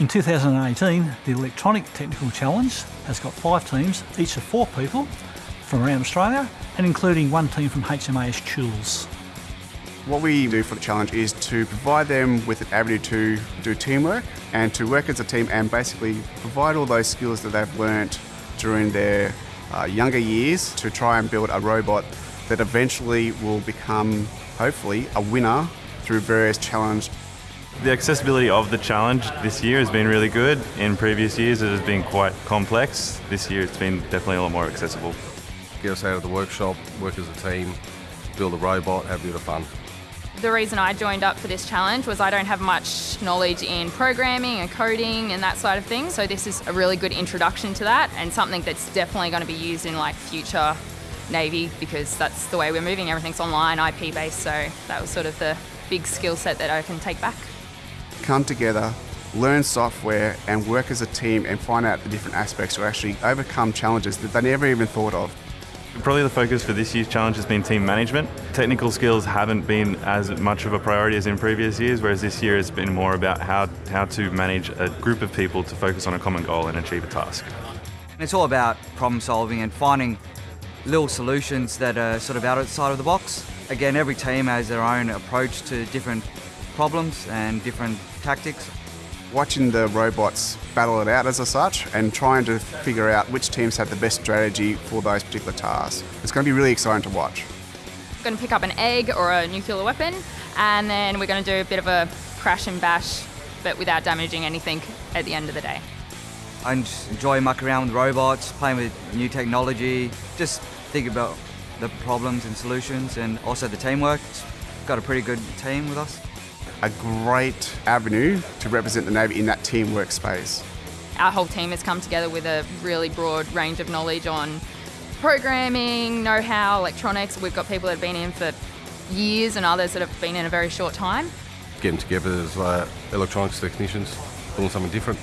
In 2018, the Electronic Technical Challenge has got five teams, each of four people, from around Australia, and including one team from HMAS Tools. What we do for the challenge is to provide them with an avenue to do teamwork and to work as a team and basically provide all those skills that they've learnt during their uh, younger years to try and build a robot that eventually will become, hopefully, a winner through various challenges. The accessibility of the challenge this year has been really good. In previous years it has been quite complex. This year it's been definitely a lot more accessible. Get us out of the workshop, work as a team, build a robot, have a bit of fun. The reason I joined up for this challenge was I don't have much knowledge in programming and coding and that side of things, so this is a really good introduction to that and something that's definitely going to be used in like future Navy because that's the way we're moving. Everything's online, IP based, so that was sort of the big skill set that I can take back come together, learn software, and work as a team and find out the different aspects to actually overcome challenges that they never even thought of. Probably the focus for this year's challenge has been team management. Technical skills haven't been as much of a priority as in previous years, whereas this year it's been more about how, how to manage a group of people to focus on a common goal and achieve a task. It's all about problem solving and finding little solutions that are sort of outside of the box. Again, every team has their own approach to different problems and different tactics. Watching the robots battle it out as a such and trying to figure out which teams have the best strategy for those particular tasks. It's going to be really exciting to watch. We're going to pick up an egg or a nuclear weapon and then we're going to do a bit of a crash and bash but without damaging anything at the end of the day. I enjoy mucking around with robots, playing with new technology, just think about the problems and solutions and also the teamwork. got a pretty good team with us a great avenue to represent the Navy in that teamwork space. Our whole team has come together with a really broad range of knowledge on programming, know-how, electronics. We've got people that have been in for years and others that have been in a very short time. Getting together as uh, electronics technicians, doing something different.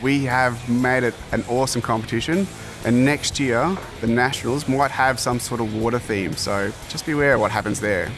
We have made it an awesome competition and next year the Nationals might have some sort of water theme, so just beware of what happens there.